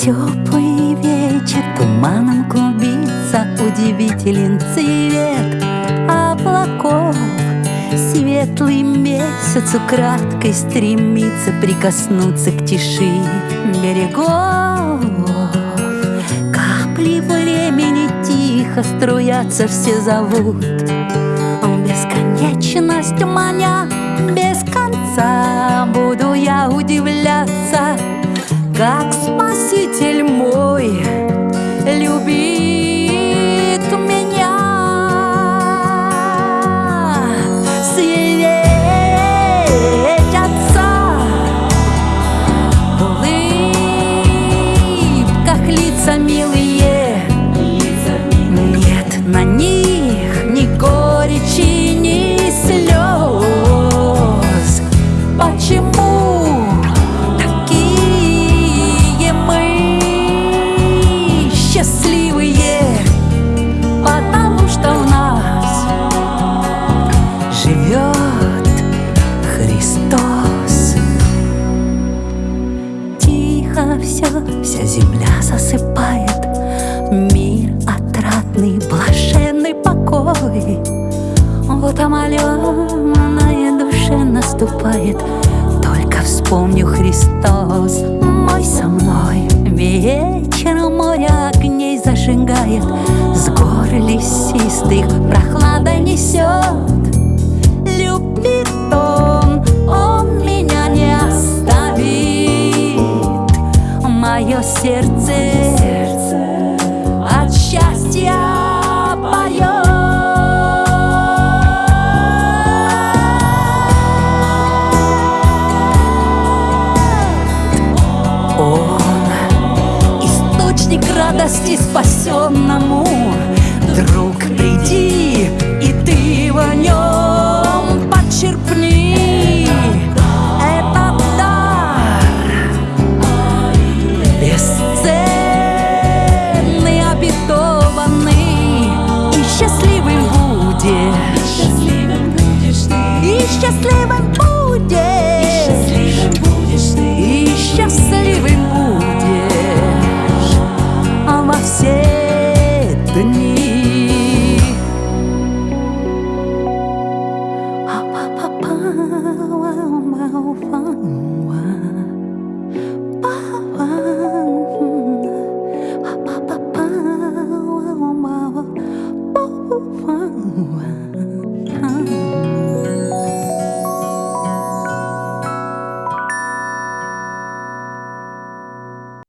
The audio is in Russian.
Теплый вечер туманом клубится Удивителен цвет. Облаков Светлый месяц украдкой стремится Прикоснуться к тиши берегов. Капли времени тихо струятся Все зовут. Бесконечность маня без конца Буду я удивляться как Спаситель мой любит все, вся земля засыпает, Мир отрадный, блаженный покой. Вот омоленная душе наступает, Только вспомню Христос, мой со мной. Вечером море огней зажигает, С гор лесистых прохлада несет. Мое сердце от счастья поет. Он источник радости спасенному. Счастливым будешь, и счастливым будешь а во все дни. Wow.